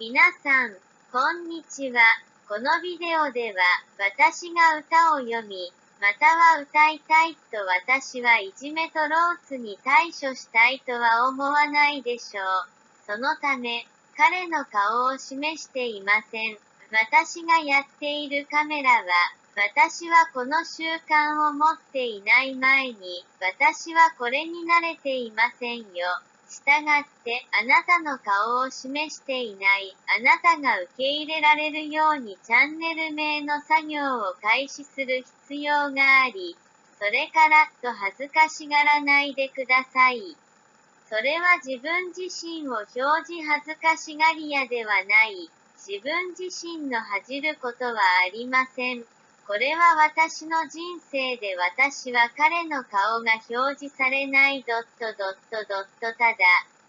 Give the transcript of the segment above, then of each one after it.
皆さん、こんにちは。このビデオでは、私が歌を読み、または歌いたいと私はいじめとローツに対処したいとは思わないでしょう。そのため、彼の顔を示していません。私がやっているカメラは、私はこの習慣を持っていない前に、私はこれに慣れていませんよ。したがって、あなたの顔を示していない、あなたが受け入れられるようにチャンネル名の作業を開始する必要があり、それから、と恥ずかしがらないでください。それは自分自身を表示恥ずかしがり屋ではない。自分自身の恥じることはありません。これは私の人生で私は彼の顔が表示されないドットドットドットただ、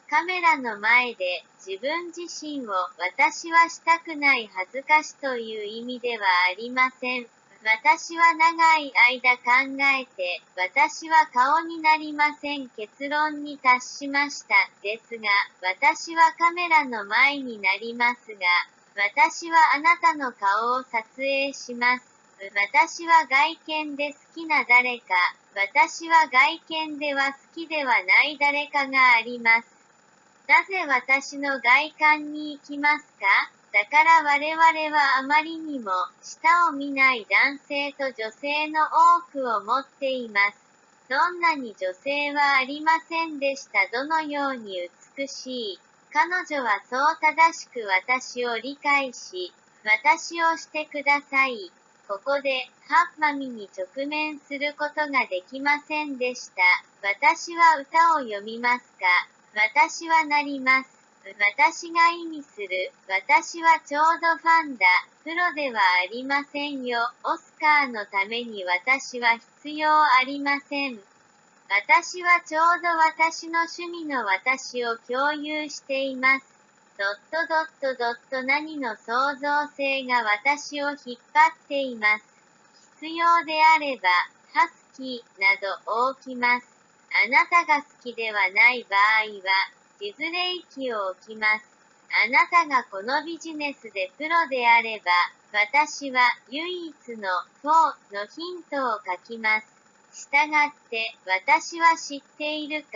カメラの前で自分自身を私はしたくない恥ずかしという意味ではありません。私は長い間考えて、私は顔になりません結論に達しました。ですが、私はカメラの前になりますが、私はあなたの顔を撮影します。私は外見で好きな誰か、私は外見では好きではない誰かがあります。なぜ私の外観に行きますか？だから我々はあまりにも下を見ない男性と女性の多くを持っています。どんなに女性はありませんでした？どのように美しい？彼女はそう正しく私を理解し、私をしてください。ここで、ハッマミに直面することができませんでした。私は歌を読みますか？私はなります。私が意味する、私はちょうどファンだ、プロではありませんよ。オスカーのために私は必要ありません。私はちょうど私の趣味の私を共有しています。ドットドットドット何の創造性が私を引っ張っています。必要であれば、ハスキーなど置きます。あなたが好きではない場合は、地図レイを置きます。あなたがこのビジネスでプロであれば、私は唯一の4のヒントを書きます。したがって、私は知っているか、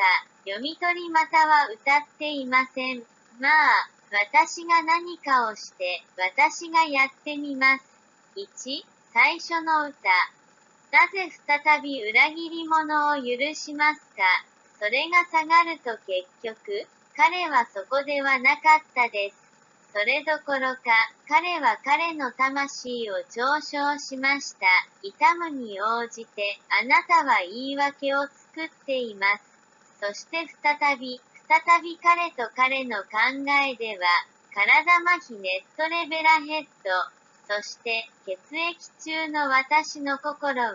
読み取りまたは歌っていません。まあ、私が何かをして、私がやってみます。1、最初の歌。なぜ再び裏切り者を許しますか？それが下がると結局、彼はそこではなかったです。それどころか、彼は彼の魂を嘲笑しました。痛むに応じて、あなたは言い訳を作っています。そして再び、再び彼と彼の考えでは、体麻痺ネットレベラヘッド、そして血液中の私の心は、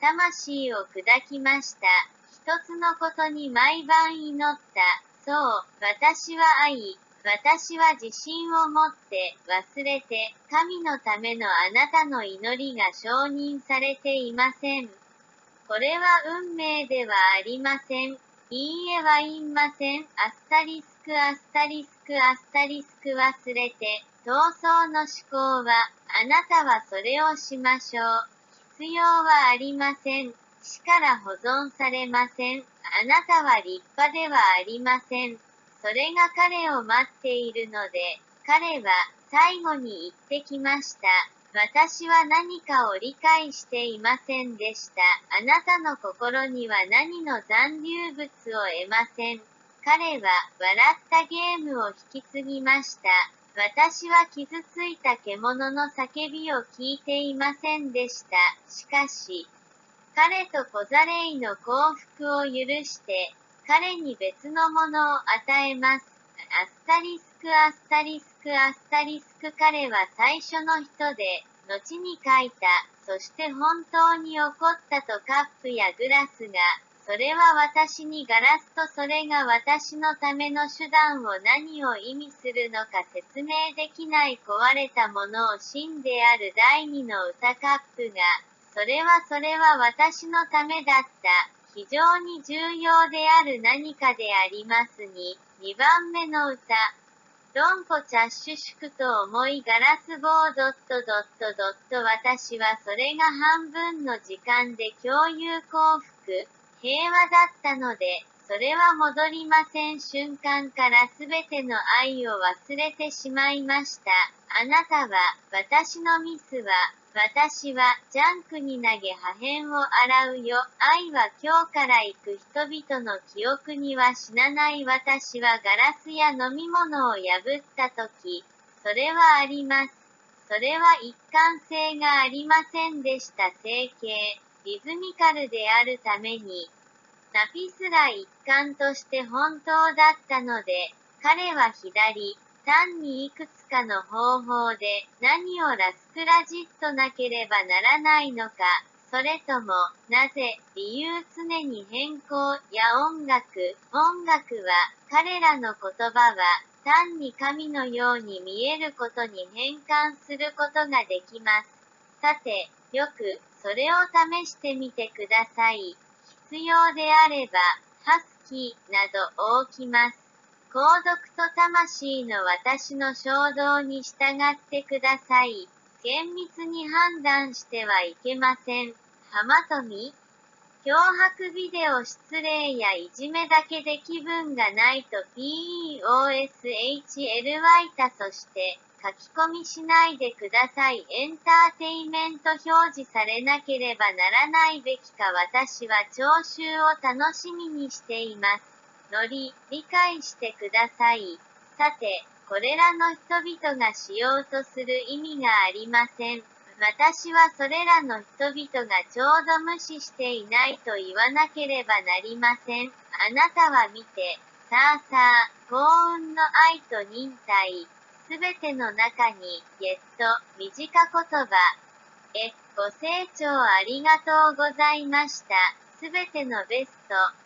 魂を砕きました。一つのことに毎晩祈った。そう、私は愛、私は自信を持って忘れて神のためのあなたの祈りが承認されていません。これは運命ではありません。いいえはいません。アスタリスクアスタリスクアスタリスク忘れて、闘争の思考は、あなたはそれをしましょう。必要はありません。死から保存されません。あなたは立派ではありません。それが彼を待っているので、彼は最後に言ってきました。私は何かを理解していませんでした。あなたの心には何の残留物を得ません。彼は笑ったゲームを引き継ぎました。私は傷ついた獣の叫びを聞いていませんでした。しかし、彼と小ザレイの幸福を許して、彼に別のものを与えます。アスタリスアスタリスクアスタリスク彼は最初の人で、後に書いた、そして本当に起こったとカップやグラスが、それは私にガラスとそれが私のための手段を何を意味するのか説明できない壊れたものを真である第二の歌カップが、それはそれは私のためだった。非常に重要である何かでありますに、2番目の歌。ロンコチャッシュシクと思いガラス棒ドットドットドット私はそれが半分の時間で共有幸福、平和だったので、それは戻りません瞬間からすべての愛を忘れてしまいました。あなたは、私のミスは、私は、ジャンクに投げ破片を洗うよ。愛は今日から行く人々の記憶には死なない私はガラスや飲み物を破った時、それはあります。それは一貫性がありませんでした。整形、リズミカルであるために、ナピスラ一環として本当だったので、彼は左、単にいくつかの方法で何をラスクラジットなければならないのか、それとも、なぜ、理由常に変更や音楽、音楽は、彼らの言葉は、単に神のように見えることに変換することができます。さて、よく、それを試してみてください。必要であれば、ハスキーなど起きます。皇族と魂の私の衝動に従ってください。厳密に判断してはいけません。浜富脅迫ビデオ失礼やいじめだけで気分がないと PEOSHLY たそして書き込みしないでください。エンターテイメント表示されなければならないべきか私は聴衆を楽しみにしています。ノリ、理解してください。さて、これらの人々がしようとする意味がありません。私はそれらの人々がちょうど無視していないと言わなければなりません。あなたは見て、さあさあ、幸運の愛と忍耐。すべての中に、ゲット、短言葉。え、ご清聴ありがとうございました。すべてのベスト。